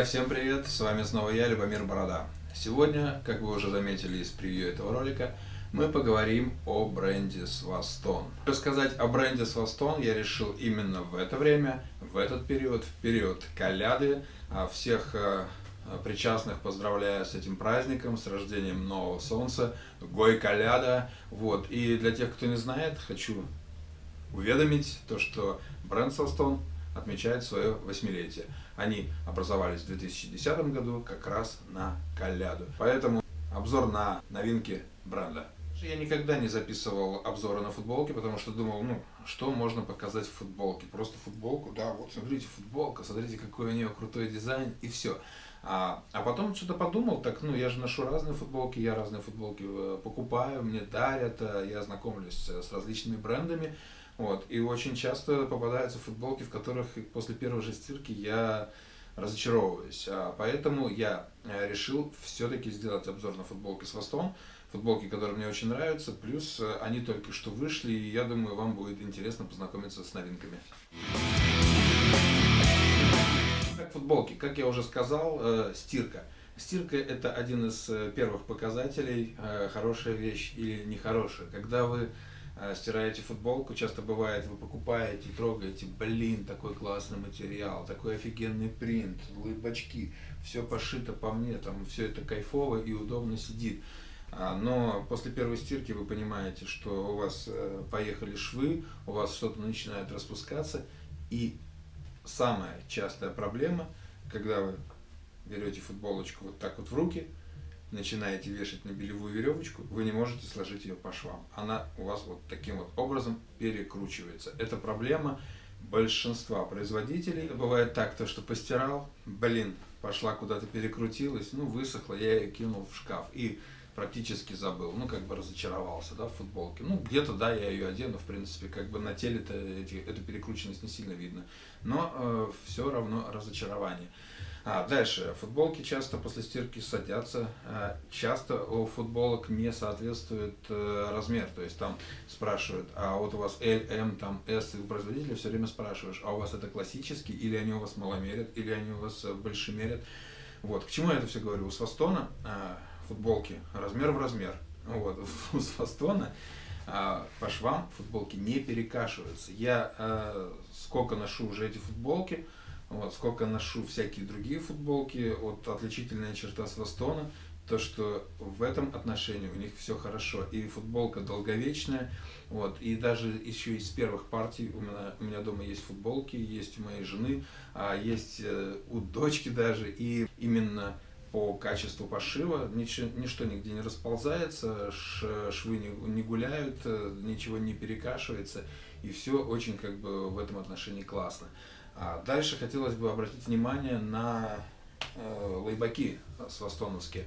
Друзья, всем привет! С вами снова я, Любомир Борода. Сегодня, как вы уже заметили из превью этого ролика, мы поговорим о бренде Свастон. Рассказать о бренде Свастон я решил именно в это время, в этот период, в период Коляды. А всех э, причастных поздравляю с этим праздником, с рождением нового солнца, Гой Коляда. Вот. И для тех, кто не знает, хочу уведомить то, что бренд Свастон отмечает свое восьмилетие. Они образовались в 2010 году как раз на Коляду. Поэтому обзор на новинки бренда. Я никогда не записывал обзоры на футболки, потому что думал, ну, что можно показать в футболке. Просто футболку, да, вот смотрите, футболка, смотрите, какой у нее крутой дизайн, и все. А, а потом что-то подумал, так, ну, я же ношу разные футболки, я разные футболки э, покупаю, мне дарят, э, я знакомлюсь с различными брендами, вот, и очень часто попадаются футболки, в которых после первой же стирки я разочаровываюсь. А поэтому я э, решил все-таки сделать обзор на футболки с хвостом, футболки, которые мне очень нравятся, плюс э, они только что вышли, и я думаю, вам будет интересно познакомиться с новинками. Как футболки, как я уже сказал, э, стирка. Стирка это один из первых показателей, хорошая вещь или нехорошая. Когда вы стираете футболку, часто бывает, вы покупаете, трогаете, блин, такой классный материал, такой офигенный принт, лыбачки, все пошито по мне, там все это кайфово и удобно сидит. А, но после первой стирки вы понимаете, что у вас э, поехали швы, у вас что-то начинает распускаться. И самая частая проблема, когда вы берете футболочку вот так вот в руки, начинаете вешать на белевую веревочку, вы не можете сложить ее по швам. Она у вас вот таким вот образом перекручивается. Это проблема большинства производителей. Бывает так, то что постирал, блин, пошла куда-то перекрутилась, ну высохла, я ее кинул в шкаф. И практически забыл, ну, как бы разочаровался, да, в футболке. Ну, где-то, да, я ее одену, в принципе, как бы на теле-то эту перекрученность не сильно видно. Но э, все равно разочарование. А, дальше. Футболки часто после стирки садятся. А, часто у футболок не соответствует а, размер. То есть там спрашивают, а вот у вас L, M, там S, и у производителя все время спрашиваешь, а у вас это классический, или они у вас маломерят, или они у вас э, большемерят. Вот. К чему я это все говорю? У Свастона а, футболки размер в размер. Вот, с фастона а, по швам футболки не перекашиваются. Я а, сколько ношу уже эти футболки, вот, сколько ношу всякие другие футболки, вот отличительная черта с Вастона, то, что в этом отношении у них все хорошо. И футболка долговечная, вот, и даже еще из первых партий у меня, у меня дома есть футболки, есть у моей жены, а есть э, у дочки даже, и именно по качеству пошива, ничего, ничто нигде не расползается, швы не, не гуляют, э, ничего не перекашивается, и все очень как бы в этом отношении классно. А дальше хотелось бы обратить внимание на э, лайбаки свастоновские.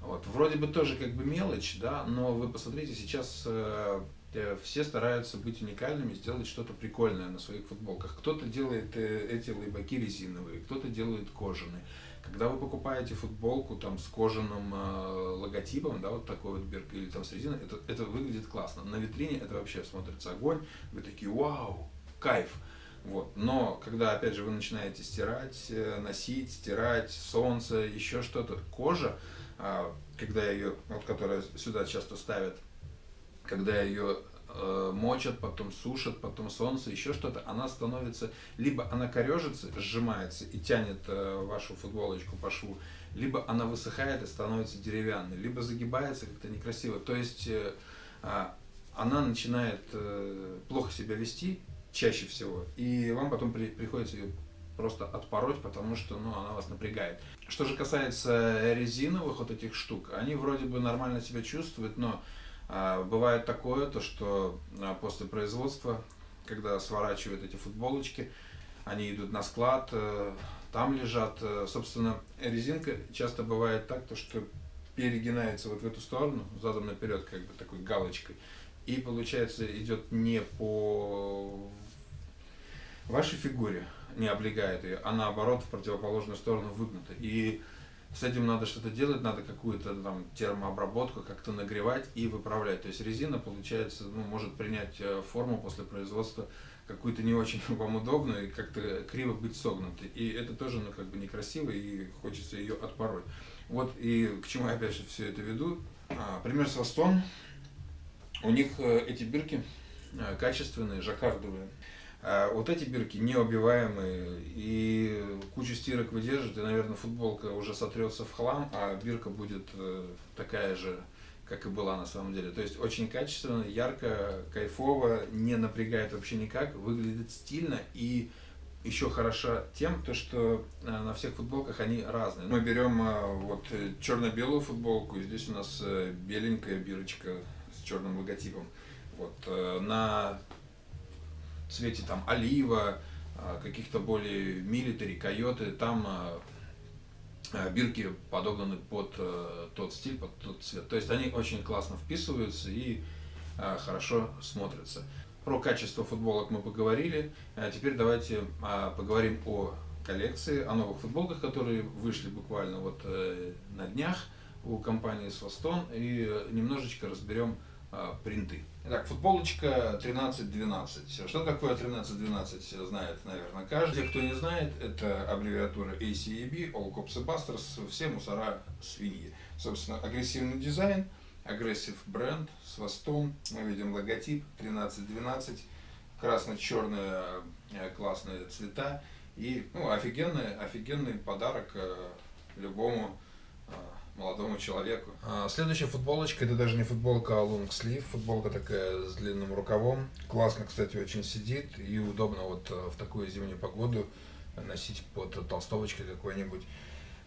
Вот. Вроде бы тоже как бы мелочь, да, но вы посмотрите, сейчас э, э все стараются быть уникальными, сделать что-то прикольное на своих футболках. Кто-то делает эти лайбаки резиновые, кто-то делает кожаные. Когда вы покупаете футболку там с кожаным э, логотипом, да, вот такой вот бирк или там с резиной, это, это выглядит классно. На витрине это вообще смотрится огонь, вы такие, вау, кайф. Вот. Но когда, опять же, вы начинаете стирать, э, носить, стирать, солнце, еще что-то, кожа, э, когда ее, вот которая сюда часто ставят, когда ее э, мочат, потом сушат, потом солнце, еще что-то, она становится, либо она корежится, сжимается и тянет э, вашу футболочку по шву, либо она высыхает и становится деревянной, либо загибается как-то некрасиво. То есть э, э, она начинает э, плохо себя вести чаще всего, и вам потом при, приходится ее просто отпороть, потому что ну, она вас напрягает. Что же касается резиновых вот этих штук, они вроде бы нормально себя чувствуют, но а, бывает такое, то что а, после производства, когда сворачивают эти футболочки, они идут на склад, э, там лежат, э, собственно, резинка часто бывает так, то что перегинается вот в эту сторону, задом наперед, как бы такой галочкой, и получается идет не по вашей фигуре, не облегает ее, а наоборот в противоположную сторону выгнута. И с этим надо что-то делать, надо какую-то там термообработку как-то нагревать и выправлять. То есть резина, получается, ну, может принять э, форму после производства какую-то не очень вам удобную и как-то криво быть согнутой. И это тоже, ну, как бы некрасиво, и хочется ее отпороть. Вот и к чему я опять же все это веду. А, пример с Востон. У них э, эти бирки э, качественные, жаккардовые. А вот эти бирки неубиваемые и кучу стирок выдержат, и, наверное, футболка уже сотрется в хлам, а бирка будет э, такая же, как и была на самом деле. То есть очень качественно, ярко, кайфово, не напрягает вообще никак, выглядит стильно и еще хороша тем, то, что э, на всех футболках они разные. Мы берем э, вот черно-белую футболку, и здесь у нас беленькая бирочка с черным логотипом. Вот, на цвете там олива, а, каких-то более милитари, койоты, там а, а, бирки подогнаны под э, тот стиль, под тот цвет. То есть они очень классно вписываются и хорошо смотрятся. Про качество футболок мы поговорили. Теперь давайте поговорим о коллекции, о новых футболках, которые вышли буквально вот э, на днях у компании Swaston и немножечко разберем принты. Итак, футболочка 13-12. Что такое 13-12, знает, наверное, каждый. Кто не знает, это аббревиатура ACAB, All Cops and Busters, все мусора свиньи. Собственно, агрессивный дизайн, агрессив бренд с хвостом. Мы видим логотип 13-12, красно-черные классные цвета. И ну, офигенный, офигенный подарок э, любому э, молодому человеку. А, следующая футболочка, это даже не футболка, а лонгслив, футболка такая с длинным рукавом. Классно, кстати, очень сидит и удобно вот э, в такую зимнюю погоду носить под толстовочкой какой-нибудь.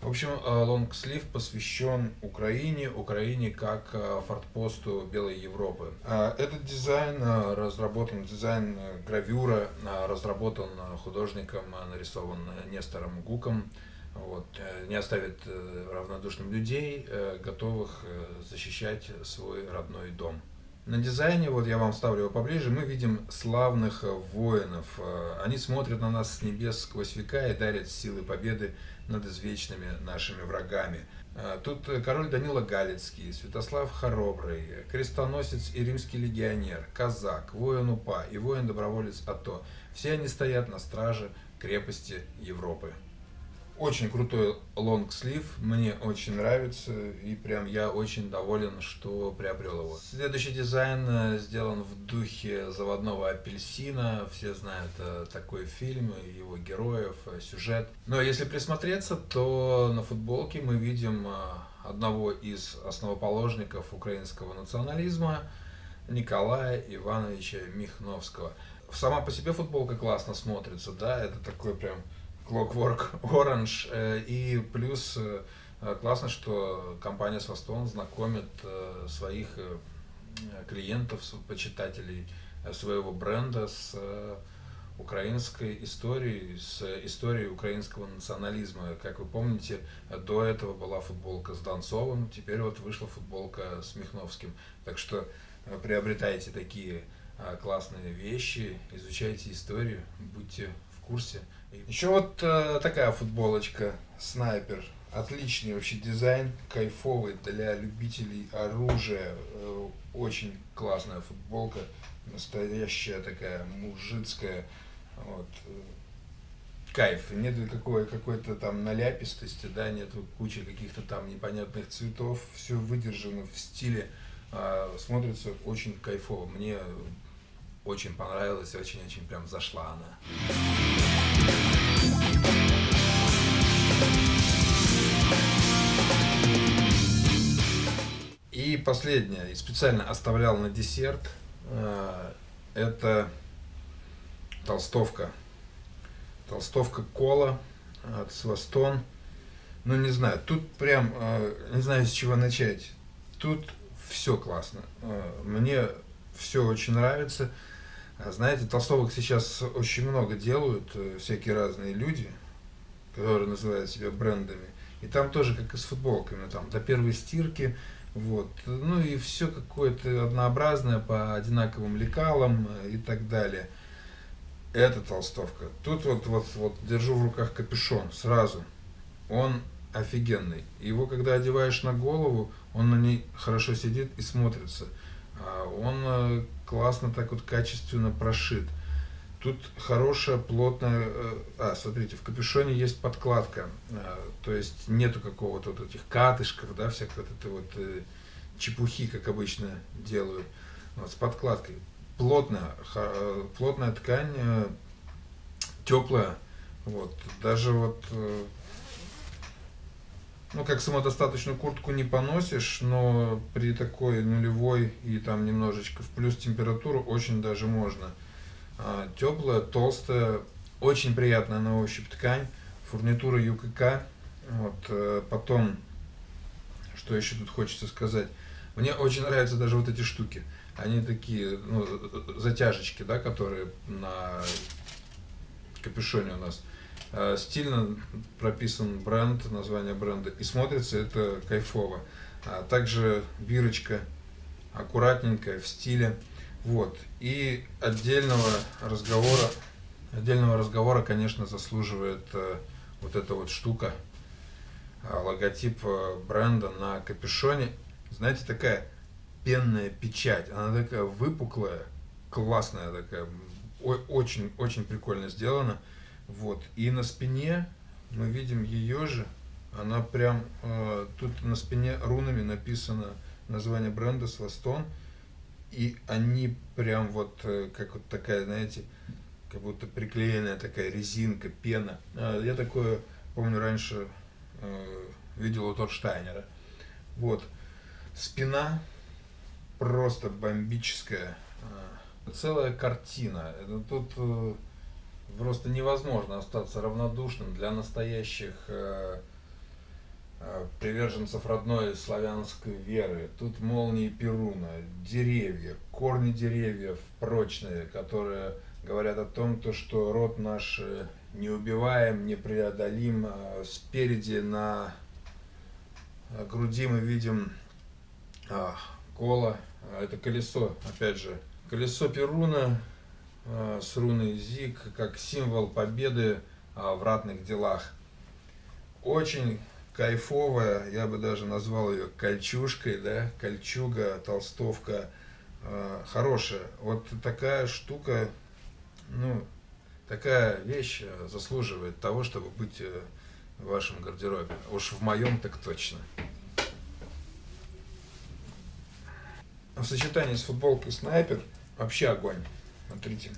В общем, лонгслив посвящен Украине, Украине как э, фортпосту Белой Европы. А, этот дизайн э, разработан, дизайн гравюра разработан художником, нарисован Нестором Гуком вот, э, не оставит э, равнодушным людей, э, готовых защищать свой родной дом. На дизайне, вот я вам ставлю его поближе, мы видим славных воинов. Они смотрят на нас с небес сквозь века и дарят силы победы над извечными нашими врагами. Тут король Данила Галицкий, Святослав Хоробрый, крестоносец и римский легионер, казак, воин УПА и воин-доброволец АТО. Все они стоят на страже крепости Европы. Очень крутой лонгслив, мне очень нравится, и прям я очень доволен, что приобрел его. Следующий дизайн э, сделан в духе заводного апельсина, все знают э, такой фильм, его героев, э, сюжет. Но если присмотреться, то на футболке мы видим одного из основоположников украинского национализма, Николая Ивановича Михновского. Сама по себе футболка классно смотрится, да, это такой прям Clockwork Orange. Э, и плюс э, классно, что компания Свастон знакомит э, своих клиентов, почитателей своего бренда с украинской историей, с историей украинского национализма. Как вы помните, до этого была футболка с Донцовым, теперь вот вышла футболка с Михновским. Так что приобретайте такие классные вещи, изучайте историю, будьте в курсе. Еще вот э, такая футболочка снайпер. Отличный вообще дизайн, кайфовый для любителей оружия. Э, очень классная футболка, настоящая такая мужицкая. Вот. Кайф. Нет какой, какой-то там наляпистости, да, нет кучи каких-то там непонятных цветов. Все выдержано в стиле. Э, смотрится очень кайфово. Мне очень понравилось, очень-очень прям зашла она. И последнее, специально оставлял на десерт, э, это толстовка. Толстовка кола от Свастон. Ну, не знаю, тут прям, э, не знаю, с чего начать. Тут все классно. Э, мне все очень нравится. Знаете, толстовок сейчас очень много делают, всякие разные люди, которые называют себя брендами. И там тоже, как и с футболками, там до первой стирки вот. Ну и все какое-то однообразное по одинаковым лекалам и так далее. Это толстовка. Тут вот, вот, вот держу в руках капюшон сразу. Он офигенный. Его, когда одеваешь на голову, он на ней хорошо сидит и смотрится. А, он э, классно так вот качественно прошит. Тут хорошая, плотная... Э, а, смотрите, в капюшоне есть подкладка. А, то есть нету какого-то вот этих катышков, да, всякой вот этой вот э, чепухи, как обычно делают. Вот, с подкладкой. Плотная, плотная ткань, теплая. Вот, даже вот ну, как самодостаточную куртку не поносишь, но при такой нулевой и там немножечко в плюс температуру очень даже можно. А, теплая, толстая, очень приятная на ощупь ткань, фурнитура ЮКК. Вот, э, потом, что еще тут хочется сказать, мне очень нравятся даже вот эти штуки. Они такие, ну, затяжечки, да, которые на капюшоне у нас. Э, стильно прописан бренд, название бренда, и смотрится это кайфово. А также бирочка аккуратненькая, в стиле. Вот. И отдельного разговора, отдельного разговора, конечно, заслуживает э, вот эта вот штука, э, логотип бренда на капюшоне. Знаете, такая пенная печать. Она такая выпуклая, классная такая, очень, очень прикольно сделана. Вот. И на спине мы видим ее же. Она прям, э, тут на спине рунами написано название бренда Свастон. И они прям вот, э, как вот такая, знаете, как будто приклеенная такая резинка, пена. Э, я такое, помню, раньше э, видел у Торштайнера. Вот. Спина просто бомбическая. Э, целая картина. Это тут... Просто невозможно остаться равнодушным для настоящих э, э, приверженцев родной славянской веры. Тут молнии Перуна, деревья, корни деревьев прочные, которые говорят о том, то, что род наш э, неубиваем, непреодолим. Спереди на груди мы видим а, коло, а это колесо, опять же, колесо Перуна, с руной ЗИК как символ победы а, в ратных делах. Очень кайфовая, я бы даже назвал ее кольчушкой, да, кольчуга, толстовка, э, хорошая. Вот такая штука, ну, такая вещь э, заслуживает того, чтобы быть в вашем гардеробе. Уж в моем так точно. В сочетании с футболкой снайпер вообще огонь. Смотрите.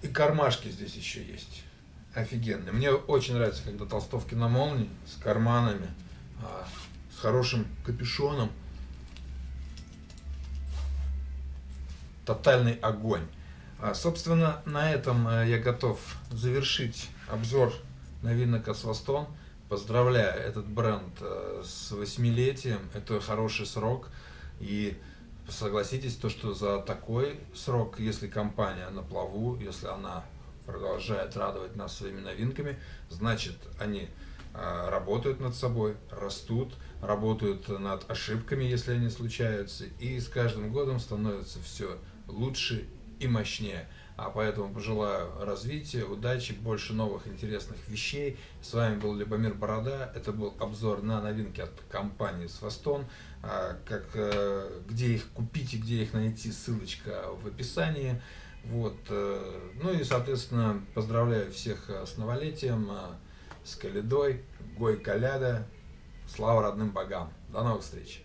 И кармашки здесь еще есть. Офигенные. Мне очень нравится, когда толстовки на молнии, с карманами, а, с хорошим капюшоном. Тотальный огонь. А, собственно, на этом э, я готов завершить обзор новинок Асвастон. Поздравляю этот бренд э, с восьмилетием, это хороший срок. И согласитесь, то, что за такой срок, если компания на плаву, если она продолжает радовать нас своими новинками, значит они э, работают над собой, растут, работают над ошибками, если они случаются, и с каждым годом становится все лучше и мощнее. А поэтому пожелаю развития, удачи, больше новых интересных вещей. С вами был Любомир Борода. Это был обзор на новинки от компании Свастон. А, как, э, где их купить и где их найти, ссылочка в описании. Вот. Э, ну и, соответственно, поздравляю всех с новолетием, э, с Каледой, Гой Каляда. Слава родным богам. До новых встреч.